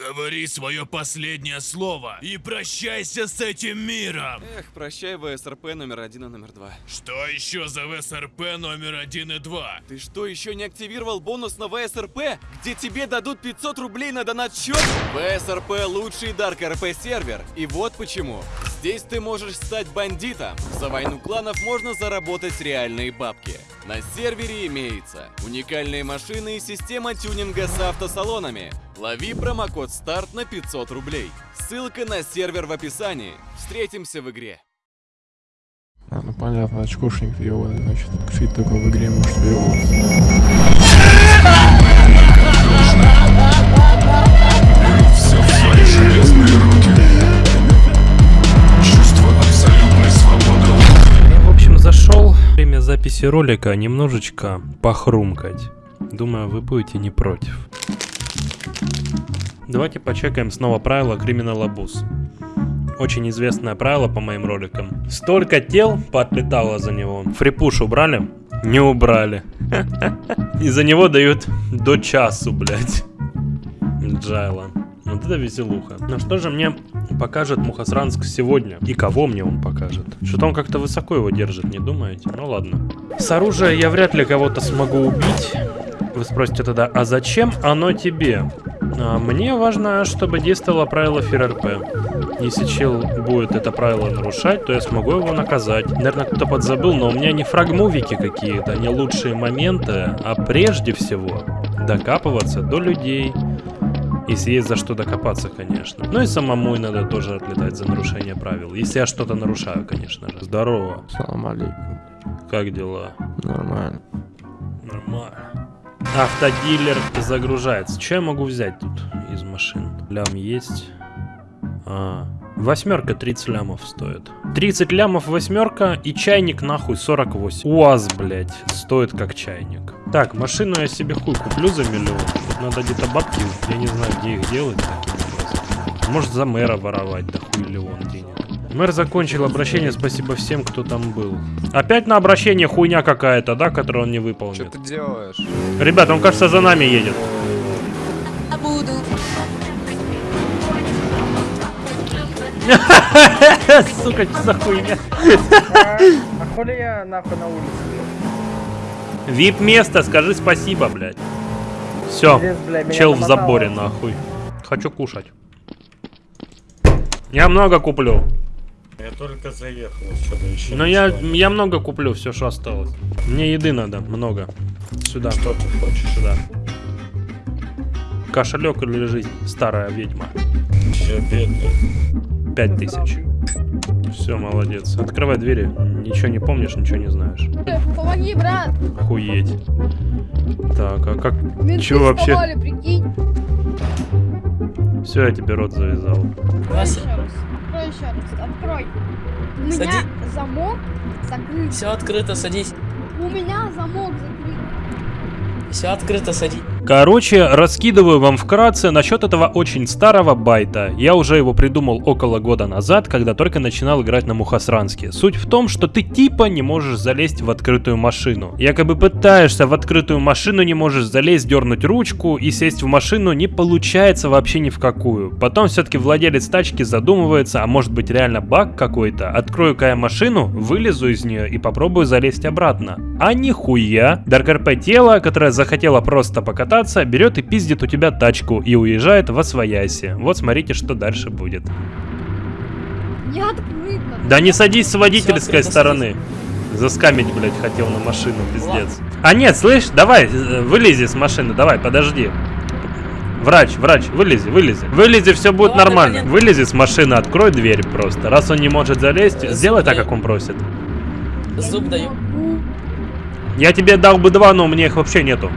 Говори свое последнее слово и прощайся с этим миром. Эх, прощай ВСРП номер один и номер два. Что еще за ВСРП номер один и два? Ты что, еще не активировал бонус на ВСРП, где тебе дадут 500 рублей на донат счет? ВСРП лучший Dark RP сервер. И вот почему. Здесь ты можешь стать бандитом. За войну кланов можно заработать реальные бабки. На сервере имеется уникальные машины и система тюнинга с автосалонами. Лови промокод старт на 500 рублей. Ссылка на сервер в описании. Встретимся в игре. А, ну понятно, очкошник ебаный, значит. Фит только в игре может въебываться. все в свои железные руки. Зашел время записи ролика немножечко похрумкать. Думаю, вы будете не против. Давайте почекаем снова правило Criminal Abuse. Очень известное правило по моим роликам. Столько тел поотлетало за него. Фрипуш убрали? Не убрали. И за него дают до часу, блядь. Джайла. Вот это веселуха. Ну что же мне покажет Мухасранск сегодня? И кого мне он покажет? Что-то он как-то высоко его держит, не думаете? Ну ладно. С оружия я вряд ли кого-то смогу убить. Вы спросите тогда, а зачем оно тебе? А мне важно, чтобы действовало правило ФРРП. Если чел будет это правило нарушать, то я смогу его наказать. Наверное, кто-то подзабыл, но у меня не фрагмувики какие-то, не лучшие моменты, а прежде всего докапываться до людей. Если есть за что докопаться, конечно. Ну и самому надо тоже отлетать за нарушение правил. Если я что-то нарушаю, конечно же. Здорово. Салам алейкум. Как дела? Нормально. Нормально. Автодилер загружается. Что я могу взять тут из машин? Лям есть. А, восьмерка 30 лямов стоит. 30 лямов восьмерка и чайник нахуй 48. УАЗ, блядь, стоит как чайник. Так, машину я себе хуй куплю за миллион. Тут надо где-то бабки, я не знаю, где их делать таким образом. Может за мэра воровать, да хуй миллион денег. Мэр закончил обращение, спасибо всем, кто там был. Опять на обращение хуйня какая-то, да, которую он не выполнит. Что ты делаешь? Ребят, он, кажется, за нами едет. буду. Сука, что за хуйня? А хули я нахуй на улице? Вип место, скажи спасибо, блядь. Все, чел в заборе, нахуй. Хочу кушать. Я много куплю. Я только заехал, что-то еще Но я, я много куплю, все, что осталось. Мне еды надо, много. Сюда. Что ты хочешь? Сюда. Кошелек или жизнь? Старая ведьма. Я бедный. Пять тысяч. Все, молодец. Открывай двери. Ничего не помнишь, ничего не знаешь. Помоги, брат. Охуеть. Так, а как... Менты Чё вообще? прикинь. Все, я тебе рот завязал. Открой еще раз. Открой еще раз. Открой. У меня Сади. замок закрыт. Все открыто, садись. У меня замок закрыт. Все открыто, садись. Короче, раскидываю вам вкратце насчет этого очень старого байта. Я уже его придумал около года назад, когда только начинал играть на Мухасранске. Суть в том, что ты типа не можешь залезть в открытую машину. Якобы пытаешься в открытую машину, не можешь залезть, дернуть ручку и сесть в машину не получается вообще ни в какую. Потом все-таки владелец тачки задумывается, а может быть реально баг какой-то. Открою-ка я машину, вылезу из нее и попробую залезть обратно. А нихуя. RP тело, которое захотело просто покататься, берет и пиздит у тебя тачку и уезжает во свояси. Вот смотрите, что дальше будет. Не открыт. надо. Да не садись с водительской открыто, стороны. Заскамить, блядь, хотел на машину, пиздец. А нет, слышь, давай, э, вылези с машины, давай, подожди. Врач, врач, вылези, вылези. Вылези, все будет Ладно, нормально. понятно. Вылези с машины, открой дверь просто. Раз он не может залезть, сделай так, как он просит. Зуб даю. Я тебе дал бы два, но у меня их вообще нету.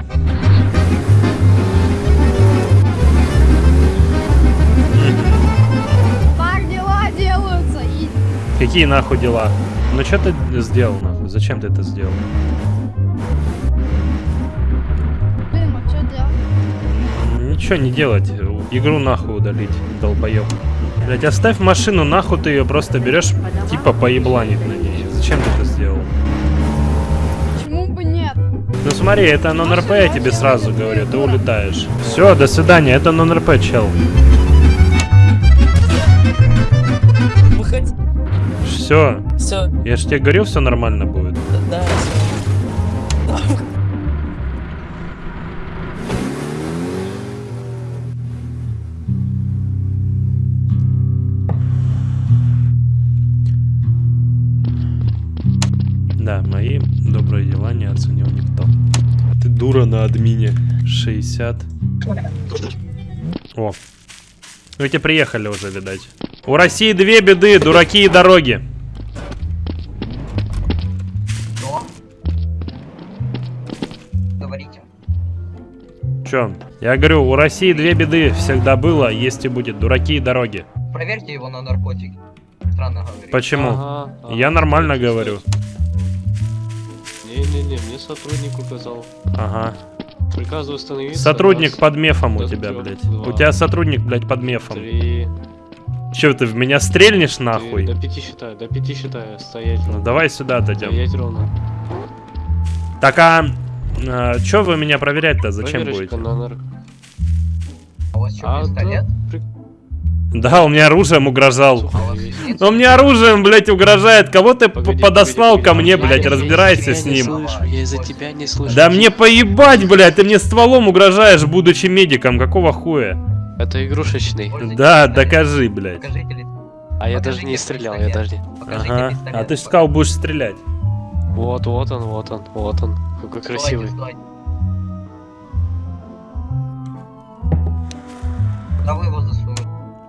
Какие нахуй дела? Ну что ты сделал нахуй? Зачем ты это сделал? блин, а что делать? Ничего не делать, игру нахуй удалить, долбоеб. Блять, оставь машину, нахуй ты ее просто берешь, типа поебланить на ней. Зачем ты это сделал? Почему бы нет? Ну смотри, это нон-РП, я тебе сразу говорю, ты улетаешь. Все, до свидания, это нон-РП, чел. Все, Все, я ж тебе говорил, все нормально будет. да, все. Да, мои добрые дела не оценил никто. Ты дура на админе. 60. О. Вы те приехали уже, видать. У России две беды, дураки и дороги. Чё? Я говорю, у России две беды всегда было, есть и будет. Дураки и дороги. Проверьте его на наркотики. Странно говорит. Почему? Я нормально говорю. Не-не-не, мне сотрудник указал. Ага. Приказываю остановиться. Сотрудник раз, под мефом у тебя, трёх, блядь. два, У тебя сотрудник, блядь, под мефом. Три. Чё ты в меня стрельнешь Ты нахуй? До пяти считаю, до пяти считаю. Стоять Ну давай сюда дойдем. Стоять ровно. Так а, а чё вы меня проверять-то зачем Проверочка будете? на нар- А у вас что, А, пистолет? да, при- Да, он мне оружием угрожал. А у вас есть. Он мне оружием, блядь, угугрожает. Кого ты п- Погоди, подослал погоди, ко погоди. мне, Я- блядь, разбирайся с не ним. слышу, я из-за тебя не слышу. Да мне поебать, блядь, ты мне стволом угрожаешь, будучи медиком, какого хуя? Это игрушечный. Пользуйтесь Да, пистолетом. докажи, блядь. Покажите ли- А я даже не стрелял, я даже не... Покажите Ага, пистолет. а ты ж сказал, будешь стрелять. Вот, вот он, вот он, вот он. Какой Стойте, красивый. стойте. Да вы его засунули.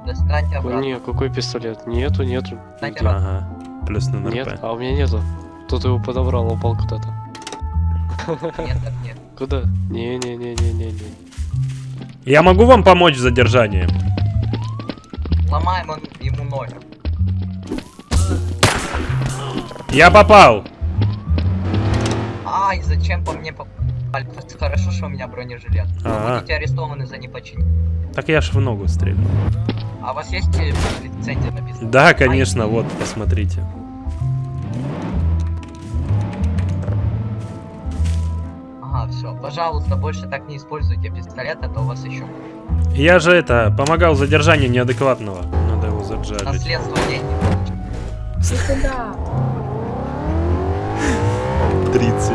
Достаньте обратно. Не, какой пистолет? Нету, нету. Ага, плюс на Нет, а у меня нету. Кто-то его подобрал, упал куда-то. Нет, так нет. Куда? Не-не-не-не-не-не. Я могу вам помочь в задержании? Ломаем он ему ноги. Я попал. Ай, зачем по мне попали? Хорошо, что у меня бронежилет. Вы Ага. будете арестованы за непочинение. Так я ж в ногу стрелю. А у вас есть э, лицензия написана? Да, конечно, вот, посмотрите. Ага, все. Пожалуйста, больше так не используйте пистолет, а то у вас еще Я же это, помогал задержанию неадекватного. Надо его заджалить. наследство денег. Ты куда? 30.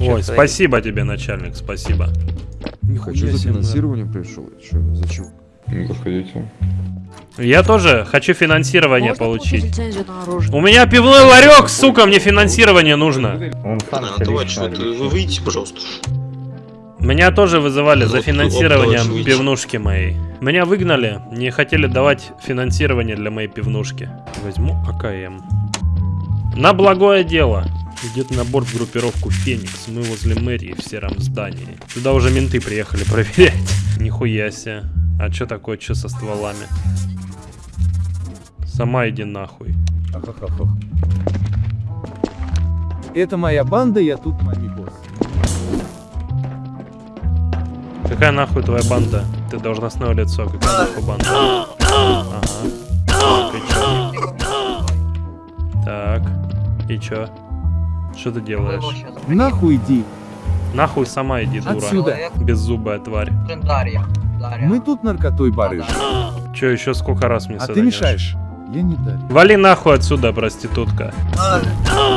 Ой, спасибо тебе, начальник, спасибо. Хочу за финансирование пришел. Че, зачем? Заходите. Я тоже хочу финансирование Можно получить. У меня пивной ларек, сука, мне финансирование нужно. Он вы выйдите, пожалуйста. Меня тоже вызывали за давайте пивнушки моей. Меня выгнали, не хотели давать финансирование для моей пивнушки. Возьму АКМ. На благое дело. Идет набор в группировку Феникс. Мы возле мэрии в сером здании. Сюда уже менты приехали проверять. Нихуя себе. А чё такое, чё со стволами? Сама иди нахуй. Это моя банда, я тут мами босс. Какая нахуй твоя банда? Ты должностное лицо. Какая нахуй банда? Ага. Так, и чё? Так. И чё? Что ты делаешь? Нахуй иди. Нахуй сама иди, дура. Отсюда. Беззубая тварь. Дарья. Дарья. Мы тут наркотой барыш. Чё, еще сколько раз мне А ты мешаешь. Я не дарю. Вали нахуй отсюда, проститутка.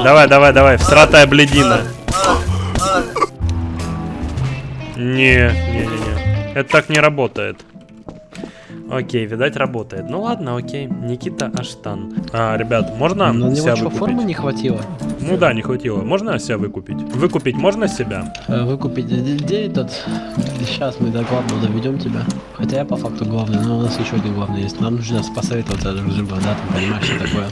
Давай, давай, давай, всратая бледина. Не, не, не, не. Это так не работает. Окей, видать работает. Ну ладно, окей. Никита Аштан. А, ребят, можно На него себя что, выкупить? формы не хватило? Ну да, не хватило. Можно себя выкупить? Выкупить можно себя? Э, Выкупить где этот? Сейчас мы до главного доведем тебя. Хотя я по факту главный, но у нас еще один главный есть. Нам нужно посоветоваться друг с другом, да, ты понимаешь, что такое.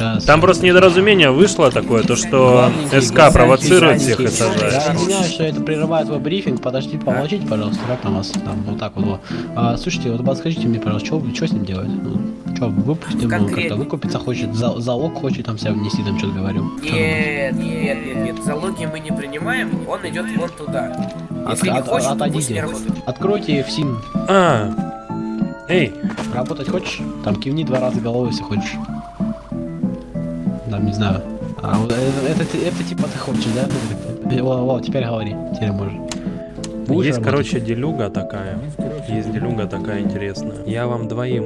Сейчас. Там просто недоразумение вышло такое, то что СК провоцирует всех и Я сажает. извиняюсь, что это прерывает твой брифинг. Подожди, помолчите, пожалуйста, как там вас там вот так вот. А, слушайте, вот подскажите мне, пожалуйста, что, что с ним делать? Ну, что, выпустим, он как-то выкупиться хочет, за, залог хочет там себя внести, там что-то говорю. Чё Нет, нет, нет, нет, залоги мы не принимаем, он идет вон туда. От- Если не от- хочет, то пусть отойдите. не. Откройте в сим. А, эй, Работать хочешь? Там кивни два раза головой, если хочешь. Там, не знаю. А, вот это, это, это типа ты хочешь, да? Во, во, теперь говори. Теперь можешь. Будешь Есть, работать? короче, делюга такая. Есть делюга такая интересная. Я вам двоим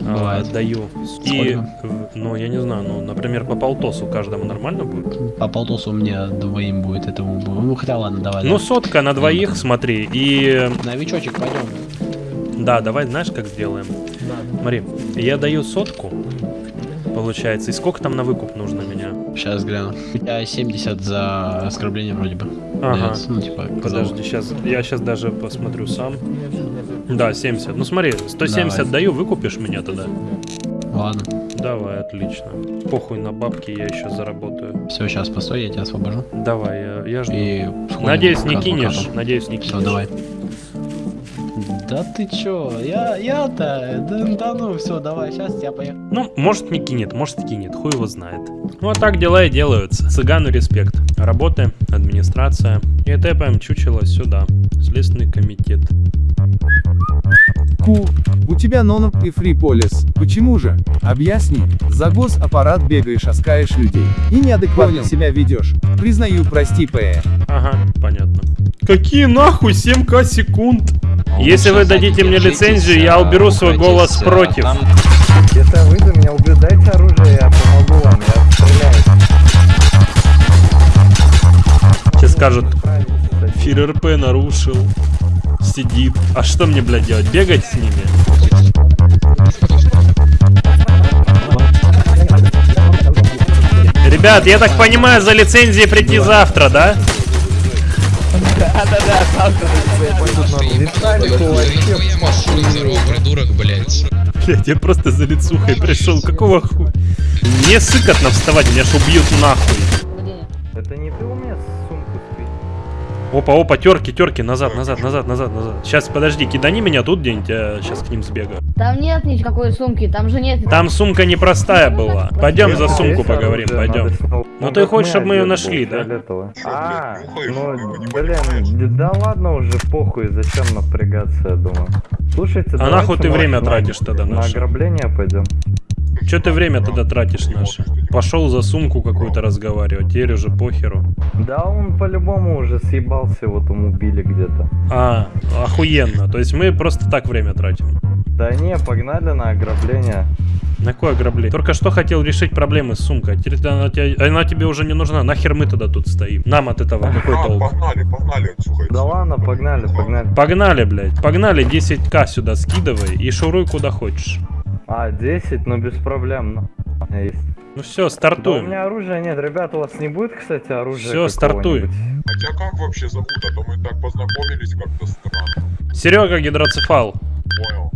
а, Бывает. даю. И, Сколько? ну, я не знаю, ну, например, по полтосу каждому нормально будет? По полтосу у меня двоим будет этому. Ну хотя ладно, давай. Ну, да. сотка на двоих, смотри, и... Новичочек, пойдем. Да, давай, знаешь, как сделаем? Смотри, я даю сотку, получается, и сколько там на выкуп нужно? Сейчас гляну. У тебя 70 за оскорбление вроде бы. Ага. Дается, Ну, типа, Подожди, сейчас, я сейчас даже посмотрю сам. Да, 70. Ну смотри, 170 Давай. даю, выкупишь меня тогда? Ладно. Давай, отлично. Похуй на бабки, я еще заработаю. Все, сейчас постой, я тебя освобожу. Давай, я, я жду. И Надеюсь, не кинешь. Надеюсь, не кинешь. Все, давай. Да ты чё? Я, я-то, да, да ну все, давай, сейчас я поехал. Ну, может не кинет, может кинет, хуй его знает. Вот так дела и делаются. Цыгану респект. Работы, администрация. И тэпаем чучело сюда. Следственный комитет. Ку, у тебя нонов и фриполис. Почему же? Объясни. За госаппарат бегаешь, оскаешь людей. И неадекватно себя ведешь. Признаю, прости, П. Ага, понятно. Какие нахуй 7к секунд? Если вы дадите мне лицензию, я уберу свой голос против. Если вы меня убьют, дайте оружие, я помогу вам, я стреляю. Сейчас скажут, Фир РП нарушил. Сидит. А что мне, блядь, делать? Бегать с ними? Ребят, я так понимаю, за лицензией прийти завтра, да? Придурок, блядь. Блядь, я просто за лицухой пришел. Какого хуя? Не сыкотно вставать, меня ж убьют нахуй. Опа, опа, терки, терки, назад, назад, назад, назад, назад. Сейчас, подожди, кидани меня тут где-нибудь, я сейчас к ним сбегаю. Там нет никакой сумки, там же нет. Там сумка непростая была. Пойдем за сумку поговорим, пойдем. Ну ты хочешь, чтобы мы ее нашли, да? А, ну, блин, да ладно уже, похуй, зачем напрягаться, я думаю. Слушайте, А нахуй ты время тратишь тогда На ограбление пойдем. Че ты время тогда тратишь наше? Пошел за сумку какую-то разговаривать, теперь уже похеру. Да он по-любому уже съебался, его там убили где-то. А, охуенно. То есть мы просто так время тратим. Да не, погнали на ограбление. На какое ограбление? Только что хотел решить проблемы с сумкой, а теперь она, тебе, она тебе уже не нужна. Нахер мы тогда тут стоим? Нам от этого какой толк? Погнали, погнали, Да ладно, погнали, погнали. Погнали, блядь. Погнали, 10к сюда скидывай и шуруй куда хочешь. А, 10, ну без проблем. ну, есть. Ну все, Да у стартуем. меня оружия нет, ребят, у вас не будет, кстати, оружия Все, стартуй. А тебя как вообще зовут? А то мы так познакомились как-то странно. Серега гидроцефал. Понял.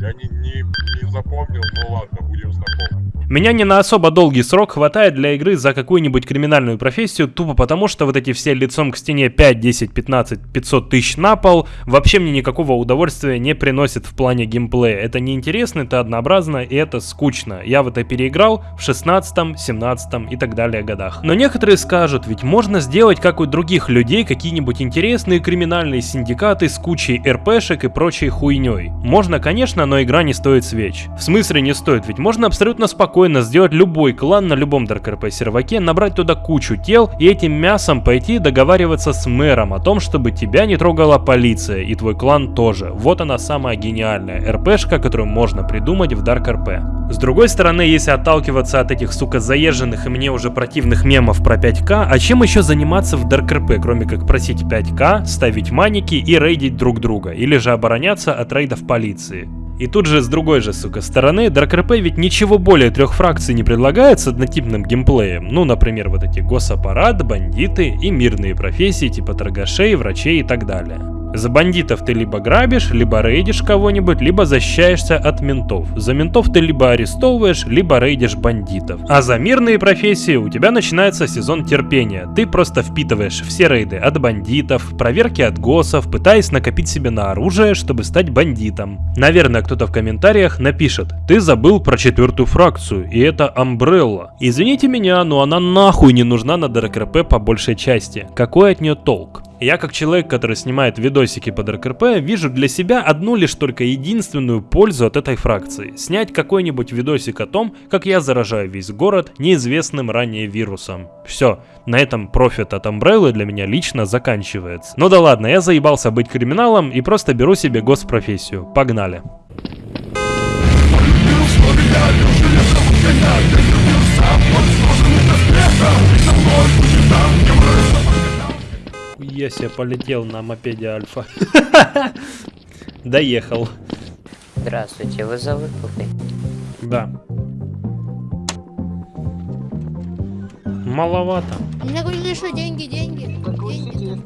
Я не, не, не запомнил, ну ладно, будем знакомы. Меня не на особо долгий срок хватает для игры за какую-нибудь криминальную профессию, тупо потому, что вот эти все лицом к стене 5, 10, 15, 500 тысяч на пол вообще мне никакого удовольствия не приносит в плане геймплея. Это неинтересно, это однообразно и это скучно. Я в это переиграл в 16, 17 и так далее годах. Но некоторые скажут, ведь можно сделать, как у других людей, какие-нибудь интересные криминальные синдикаты с кучей РПшек и прочей хуйней. Можно, конечно, но игра не стоит свеч. В смысле не стоит, ведь можно абсолютно спокойно сделать любой клан на любом Dark RP серваке, набрать туда кучу тел и этим мясом пойти договариваться с мэром о том, чтобы тебя не трогала полиция и твой клан тоже. Вот она самая гениальная РПшка, которую можно придумать в Dark RP. С другой стороны, если отталкиваться от этих, сука, заезженных и мне уже противных мемов про 5к, а чем еще заниматься в Dark RP, кроме как просить 5к, ставить маники и рейдить друг друга, или же обороняться от рейдов полиции. И тут же с другой же, сука, стороны, Dark RP ведь ничего более трех фракций не предлагает с однотипным геймплеем. Ну, например, вот эти госаппарат, бандиты и мирные профессии типа торгашей, врачей и так далее. За бандитов ты либо грабишь, либо рейдишь кого-нибудь, либо защищаешься от ментов. За ментов ты либо арестовываешь, либо рейдишь бандитов. А за мирные профессии у тебя начинается сезон терпения. Ты просто впитываешь все рейды от бандитов, проверки от госов, пытаясь накопить себе на оружие, чтобы стать бандитом. Наверное, кто-то в комментариях напишет, ты забыл про четвертую фракцию, и это Umbrella. Извините меня, но она нахуй не нужна на ДРКРП по большей части. Какой от нее толк? Я, как человек, который снимает видосики под РКРП, вижу для себя одну лишь только единственную пользу от этой фракции. Снять какой-нибудь видосик о том, как я заражаю весь город неизвестным ранее вирусом. Все, на этом профит от Umbrella для меня лично заканчивается. Ну да ладно, я заебался быть криминалом и просто беру себе госпрофессию. Погнали. Я себе полетел на мопеде Альфа. Доехал. Здравствуйте, вы за выкупы? Да. Маловато. Мне говорили, что деньги, деньги. Деньги.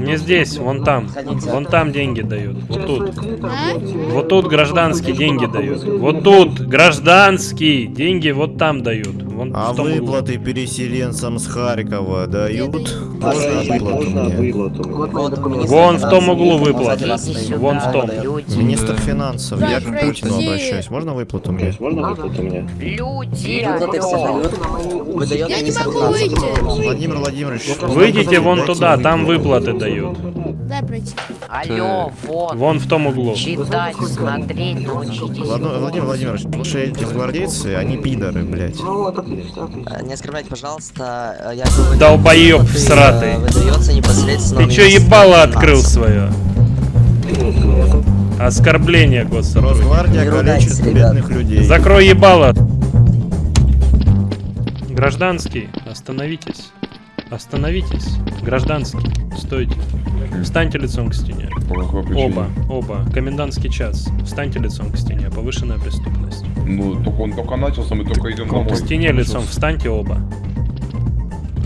Не здесь, вон там. Вон там деньги дают. Вот тут. Вот тут гражданские деньги дают. Вот тут гражданские деньги вот там дают. Вон А в том углу. выплаты переселенцам с Харькова дают? Можно выплату мне? Вон в том углу выплаты. Вон в том. Министр финансов, я к Путину обращаюсь. Можно выплату мне? Можно выплату мне? Люди, Я не могу выйти. Владимир Владимирович. Выйдите вон туда, там выплаты дают. Алло, вот. Вон в том углу. Читать, смотреть, научитесь. Владимир Владимир Владимирович, лучше эти гвардейцы, они пидоры, блядь. Не оскорбляйте, пожалуйста, я говорю... Долбоёб всратый. Выдается непосредственно... Ты чё ебало открыл свое? Оскорбление государства. Росгвардия калечит бедных людей. Закрой ебало. Гражданский, остановитесь. Остановитесь. Гражданский, стойте. Встаньте лицом к стене. Оба, оба. Комендантский час. Встаньте лицом к стене. Повышенная преступность. Ну, только он только начался, мы только идем К стене лицом. Встаньте оба.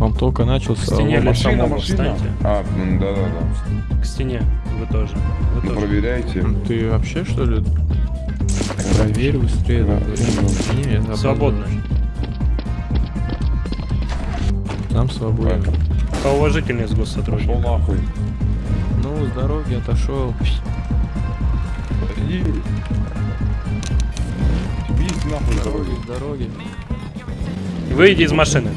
Он только начался. К стене а лицом Машина, оба. машина. Встаньте. А, м, да-да-да. К стене. Вы тоже. Вы Ну, тоже. проверяйте. Ты вообще что ли? Проверь быстрее. да, время. Не, это Свободно. опаздываешь. Сам свободен. Поуважительнее с госсотрудником. Пошел нахуй. Ну, с дороги отошел. Иди. Тебе есть нахуй дороги. С дороги. Выйди из машины.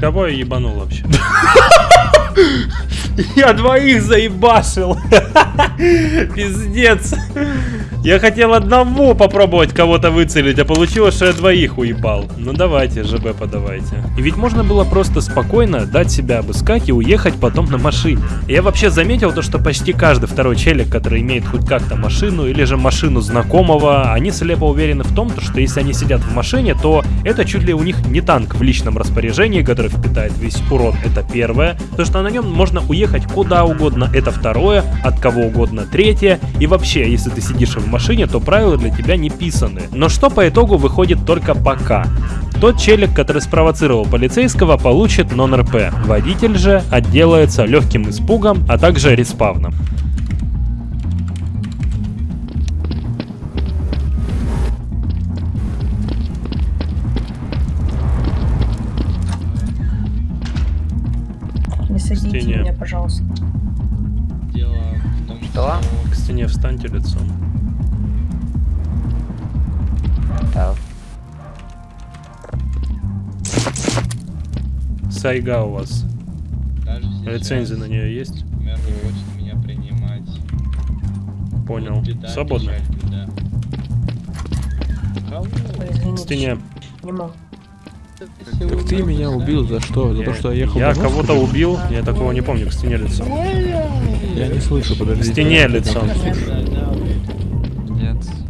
Кого я ебанул вообще? Я двоих заебашил. Пиздец. Я хотел одного попробовать кого-то выцелить, а получилось, что я двоих уебал. Ну давайте, ЖБ подавайте. И ведь можно было просто спокойно дать себя обыскать и уехать потом на машине. Я вообще заметил то, что почти каждый второй челик, который имеет хоть как-то машину или же машину знакомого, они слепо уверены в том, то, что если они сидят в машине, то это чуть ли у них не танк в личном распоряжении, который впитает весь урон, это первое. То, что на нем можно уехать куда угодно, это второе, от кого угодно третье. И вообще, если ты сидишь в машине, то правила для тебя не писаны. Но что по итогу выходит только пока. Тот челик, который спровоцировал полицейского, получит нон-РП. Водитель же отделается легким испугом, а также респавном. Не садите меня, пожалуйста. Дело в том, Что? К стене встаньте лицом. Сайга у вас. Даже Лицензия на нее есть? Мэр хочет меня принимать. Понял. Беда, Свободно. печаль, беда. Стене. Не. Так ты меня убил за что? За то, что я ехал Я кого-то убил, я такого не помню, к стене лицом. Я не слышу, подожди. К стене лицом.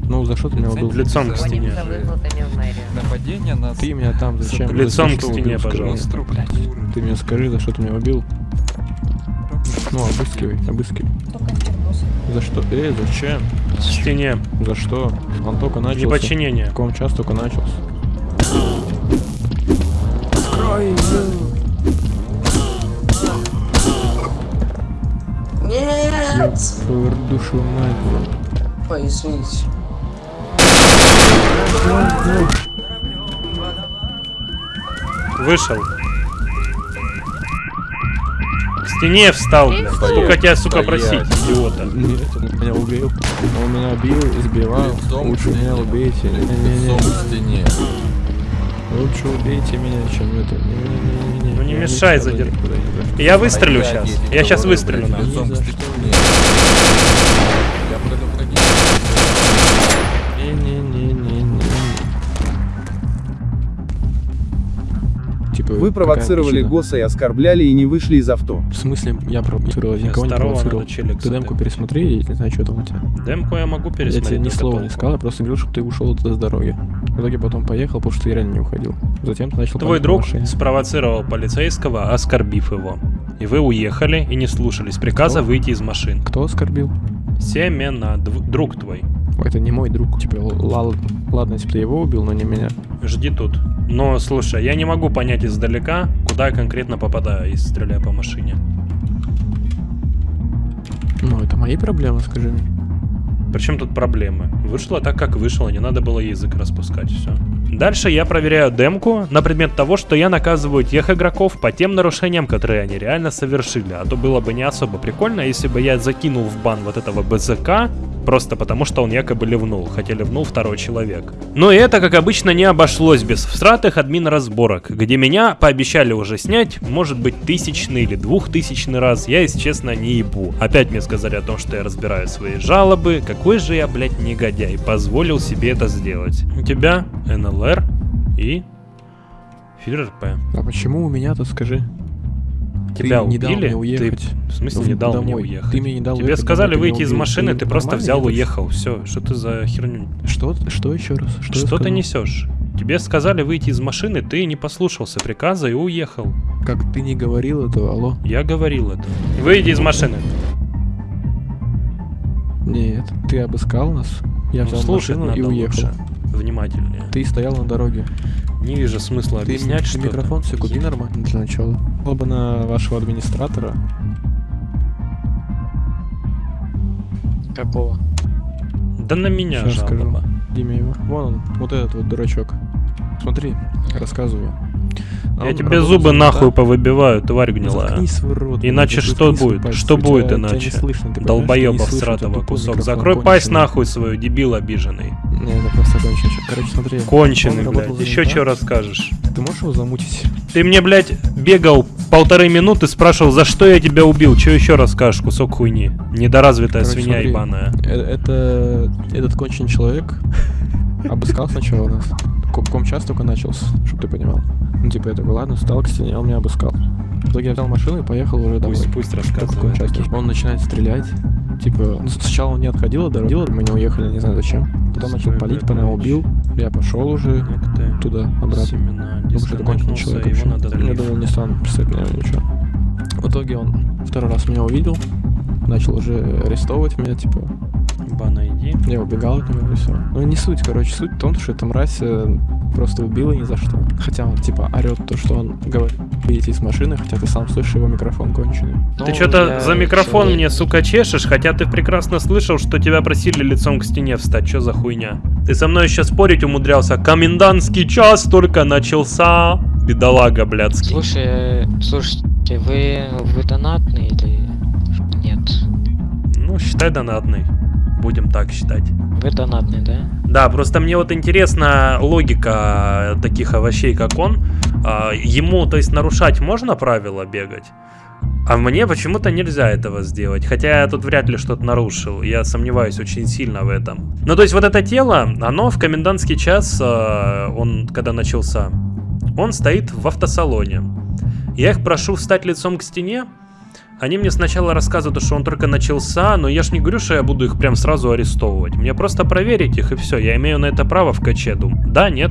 Ну, за что ты меня убил? Лицом к стене. В. Нападение на... Ты меня там зачем? Лицом к стене, пожалуйста. Ты мне скажи, за что ты меня убил? Ну, обыскивай, обыскивай. За что? Эй, зачем? К стене. За что? Он только начался. Неподчинение. Так он час только начался. Нет! Ёб душу мать. Ой, извините. Вышел. К стене встал, блядь. Сколько тебя, сука, Стоять. просить, идиота. Нет, он меня убил. Он меня бил, избивал. Лучше меня убейте. Не-не-не. в стене. Лучше убейте меня, чем это. Ну не Я мешай сяду задержать. никуда ни за что. Я выстрелю сейчас. Я сейчас выстрелю, нахуй. Типа, Вы провоцировали Госа и оскорбляли и не вышли из авто. В смысле, я провоцировал, я никого не второго провоцировал. Ты демку пересмотри, я не знаю, что там у тебя. Демку я могу Я пересмотреть. тебе ни слова не сказал, я просто говорил, чтобы ты ушел с дороги. В итоге потом поехал, потому что ты реально не уходил. Затем ты начал Твой друг машине. спровоцировал полицейского, оскорбив его. И вы уехали и не слушались приказа Кто? выйти из машин. Кто оскорбил? Семена, друг твой. Это не мой друг. Типа, ладно, если бы ты его убил, но не меня. Жди тут. Но слушай, я не могу понять издалека, куда я конкретно попадаю, если стреляю по машине. Ну, это мои проблемы, скажи мне. Причем тут проблемы? Вышло так, как вышло, не надо было язык распускать, все. Дальше я проверяю демку на предмет того, что я наказываю тех игроков по тем нарушениям, которые они реально совершили. А то было бы не особо прикольно, если бы я закинул в бан вот этого БЗК, просто потому что он якобы ливнул, хотя ливнул второй человек. Но и это, как обычно, не обошлось без всратых админ разборок, где меня пообещали уже снять, может быть, тысячный или двухтысячный раз, я, если честно, не ебу. Опять мне сказали о том, что я разбираю свои жалобы, какой же я, блядь, негодяй, позволил себе это сделать. У тебя НЛР и Фир РП. А почему у меня-то, скажи? Тебя ты не дал убили? мне уехать. Ты, в смысле, не дал мне домой. уехать? Ты мне не дал Тебе уехать сказали домой, выйти из машины, Ты ты просто взял, уехал. Все, что ты за херню? Что, что еще раз? Что, Что ты несешь? Тебе сказали выйти из машины, ты не послушался приказа и уехал. Как ты не говорил этого, алло? Я говорил это. Выйди из машины. Нет, ты обыскал нас, я Ну, взял слушать машину и уехал. лучше. Внимательнее. Ты стоял на дороге. Не вижу смысла Ты объяснять, что микрофон все купи нормально для начала. Было бы на вашего администратора. Какого? Да на меня Сейчас скажу. жалоба. Имя его. Вон он, вот этот вот дурачок. Смотри, рассказываю. Я Он тебе зубы нахуй повывибиваю, тварь гнилая. Рот, Иначе что будет? Что будет иначе? слышно, Долбоеба тупой кусок. Закрой пасть нахуй свою, дебил обиженный. Не, это просто конченый. Короче, смотри. Конченый, он блядь. Еще что расскажешь? Ты можешь его замутить? Ты мне, блядь, бегал полторы минуты, спрашивал, за что я тебя убил. Че еще расскажешь, кусок хуйни? Недоразвитая Короче, свинья смотри, ебаная. э- Это этот конченый человек обыскал сначала нас. Ко- Комчас только начался, чтобы ты понимал. Ну, типа, я такой, ладно, встал к стене, он меня обыскал. В итоге я взял машину и поехал уже домой. Пусть, пусть рассказывает. Он начинает стрелять. Типа, ну, сначала он не отходил от дороги, мы не уехали, не знаю зачем. Потом начал палить, по нам убил. Я пошел уже туда, обратно. Думаю, что это конченый человек вообще. Я думал, не стану писать на него ничего. В итоге он второй раз меня увидел, начал уже арестовывать меня, типа, Бана, иди. я убегал от него и все. Ну не суть, короче, суть в том, что эта мразь э, просто убила ни за что. Хотя он типа орет то, что он говорит выйти из машины, хотя ты сам слышишь его микрофон конченый. Ты что-то за микрофон мне, сука, чешешь, хотя ты прекрасно слышал, что тебя просили лицом к стене встать. Что за хуйня? Ты со мной еще спорить умудрялся. Комендантский час только начался. Бедолага, блядский. Слушай, э, слушайте, вы, вы донатный или нет? Ну, считай донатный. Будем так считать. Вы донатный, да? Да, просто мне вот интересна логика таких овощей, как он. А, Ему, то есть, нарушать можно правила бегать? А мне почему-то нельзя этого сделать. Хотя я тут вряд ли что-то нарушил. Я сомневаюсь очень сильно в этом. Ну, то есть, вот это тело, оно в комендантский час, а, он когда начался, он стоит в автосалоне. Я их прошу встать лицом к стене. Они мне сначала рассказывают, что он только начался, но я ж не говорю, что я буду их прям сразу арестовывать. Мне просто проверить их и все. Я имею на это право в каче, дум. Да, нет.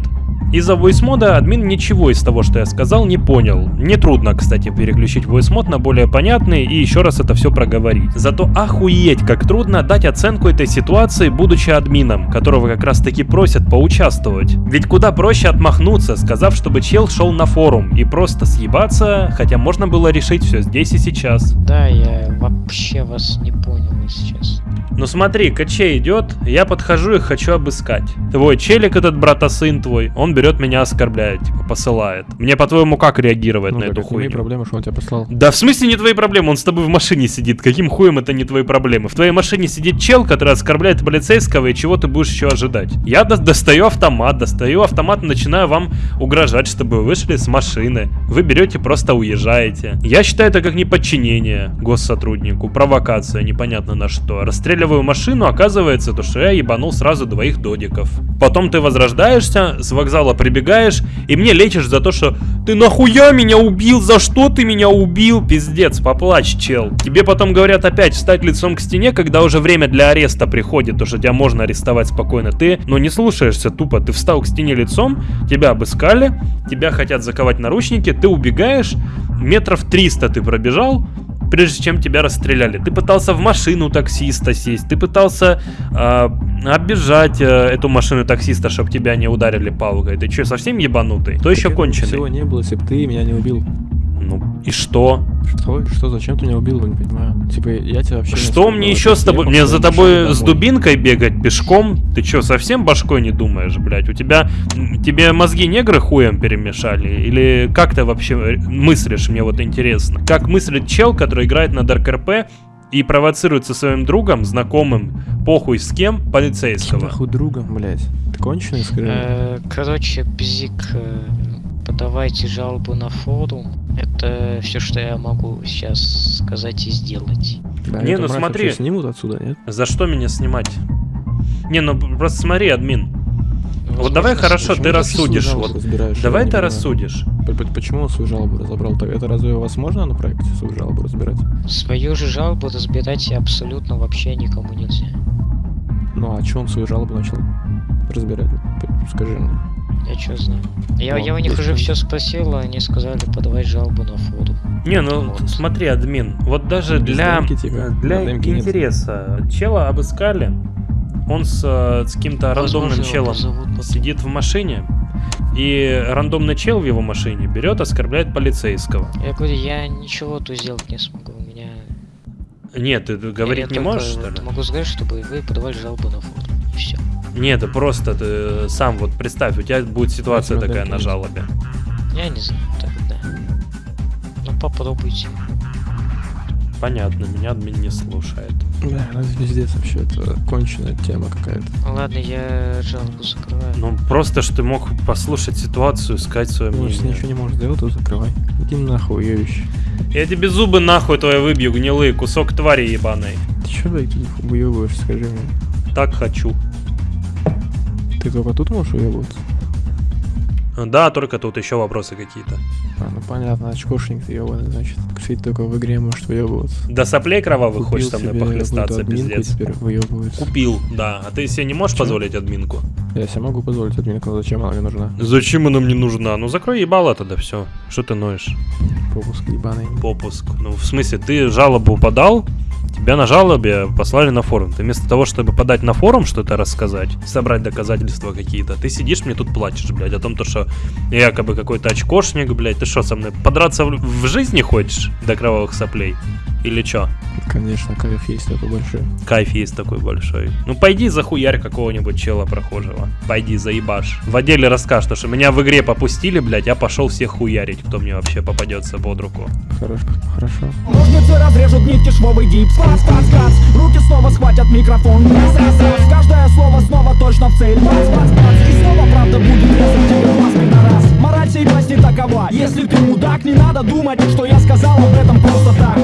Из-за voice-мода админ ничего из того, что я сказал, не понял. Нетрудно, кстати, переключить voice-мод на более понятный и еще раз это все проговорить. Зато охуеть, как трудно дать оценку этой ситуации, будучи админом, которого как раз таки просят поучаствовать. Ведь куда проще отмахнуться, сказав, чтобы чел шел на форум и просто съебаться, хотя можно было решить все здесь и сейчас. Да, я вообще вас не понял, честно. Ну смотри, КЧ идет, я подхожу и хочу обыскать. Твой челик этот братосын твой, он берет меня оскорбляет, типа посылает. Мне по-твоему как реагировать Ну, на эту хуйню? проблемы, что он тебя послал. Да в смысле не твои проблемы, он с тобой в машине сидит. Каким хуем это не твои проблемы? В твоей машине сидит чел, который оскорбляет полицейского, и чего ты будешь еще ожидать? Я до- достаю автомат, достаю автомат и начинаю вам угрожать, чтобы вы вышли с машины. Вы берете, просто уезжаете. Я считаю это как неподчинение госсотруднику, провокация, непонятно на что. Расстреливаю машину, оказывается, то, что я ебанул сразу двоих додиков. Потом ты возрождаешься, с вокзала прибегаешь, и мне лечишь за то, что ты нахуя меня убил, за что ты меня убил, пиздец, поплачь, чел. Тебе потом говорят опять встать лицом к стене, когда уже время для ареста приходит, то что тебя можно арестовать спокойно. Ты, ну не слушаешься тупо, ты встал к стене лицом, тебя обыскали, тебя хотят заковать наручники, ты убегаешь, метров 300 ты пробежал, прежде чем тебя расстреляли. Ты пытался в машину таксиста сесть, ты пытался э, оббежать э, эту машину таксиста, чтобы тебя не ударили палкой. Ты что, совсем ебанутый? То еще конченый. Всего не было, если бы ты меня не убил. Ну и что? Что? Что? Зачем ты меня убил? Я не понимаю. Типа, я тебя вообще... не Что мне еще с тобой? Мне за тобой с дубинкой бегать пешком? Ты что, совсем башкой не думаешь, блядь? У тебя... Тебе мозги негры хуем перемешали? Или как ты вообще э, мыслишь, мне вот интересно? Как мыслит чел, который играет на Дарк РП и провоцирует со своим другом, знакомым, похуй с кем, полицейского? Нахуй другом, блядь. Ты конченый, скажи? Э, Короче, Бзик, э, подавайте жалобу на форум. Это все, что я могу сейчас сказать и сделать. Да, Не, ну смотри. снимут отсюда, нет? За что меня снимать? Не, ну просто смотри, админ. Вот Возможно, давай хорошо, ты рассудишь. Вот, давай ты понимаю. рассудишь. Почему он свою жалобу разобрал? Так это разве у вас можно на проекте свою жалобу разбирать? Свою же жалобу разбирать абсолютно вообще никому нельзя. Ну а что он свою жалобу начал разбирать? Скажи мне. Я что знаю. Я, Ну, я у них уже все спросил, а они сказали подавать жалобу на форум. Не, ну т- смотри, админ, вот даже Без для, демки, типа, для демке нет. интереса чела обыскали, он с, э, с каким-то рандомным челом позовут сидит в машине, и рандомный чел в его машине берет, оскорбляет полицейского. Я говорю, я ничего тут сделать не смогу. У меня... Нет, ты говорить я не можешь, что ли? Могу сказать, чтобы вы подавали жалобу на форум. И все. Нет, ты просто ты сам вот представь, у тебя будет ситуация такая на жалобе. Я не знаю, так да. Ну попробуйте. Понятно, меня админ не слушает. Да, это пиздец вообще, это конченая тема какая-то. Ладно, я жалобу закрываю. Ну просто, что ты мог послушать ситуацию, сказать свое Ну, если мнение. ничего не можешь сделать, то закрывай. Иди нахуй, уебище. Я тебе зубы нахуй твои выбью, гнилые, кусок твари ебаной. Ты чё, блядь, уебываешь, скажи мне? Так хочу. Ты только тут можешь уебываться? Да, только тут еще вопросы какие-то. А, ну понятно, очкошник ты ебаный, значит. Кстати, только в игре можешь выебываться. До соплей кровавых Купил хочешь со мной похлестаться, пиздец. теперь выебывается. Купил, да. А ты себе не можешь Чё? позволить админку? Я себе могу позволить админку, но зачем она мне нужна? Зачем она мне нужна? Ну закрой ебало тогда, все. Что ты ноешь? Попуск ебаный. Попуск. Ну, в смысле, ты жалобу подал, тебя на жалобе послали на форум. Ты вместо того, чтобы подать на форум что-то рассказать, собрать доказательства какие-то, ты сидишь мне тут плачешь, блядь, о том, то, что я якобы какой-то очкошник, блядь, ты что, со мной подраться в, в жизни хочешь до кровавых соплей? Или чё? Конечно, кайф есть такой большой. Кайф есть такой большой. Ну пойди захуярь какого-нибудь чела прохожего. Пойди заебашь. В отделе расскажешь, что меня в игре попустили, блядь, я пошел всех хуярить, кто мне вообще попадется под руку. Хорошо, хорошо. Ножницы разрежут нитки, швовый гипс Класс, класс, класс Руки снова схватят микрофон. Раз, раз, раз. Каждое слово снова точно в цель. Бац, бац, бац И снова правда будет резать тебе глаз, пидорас Мораль сей власти такова. Если ты мудак, не надо думать, что я сказал об этом просто так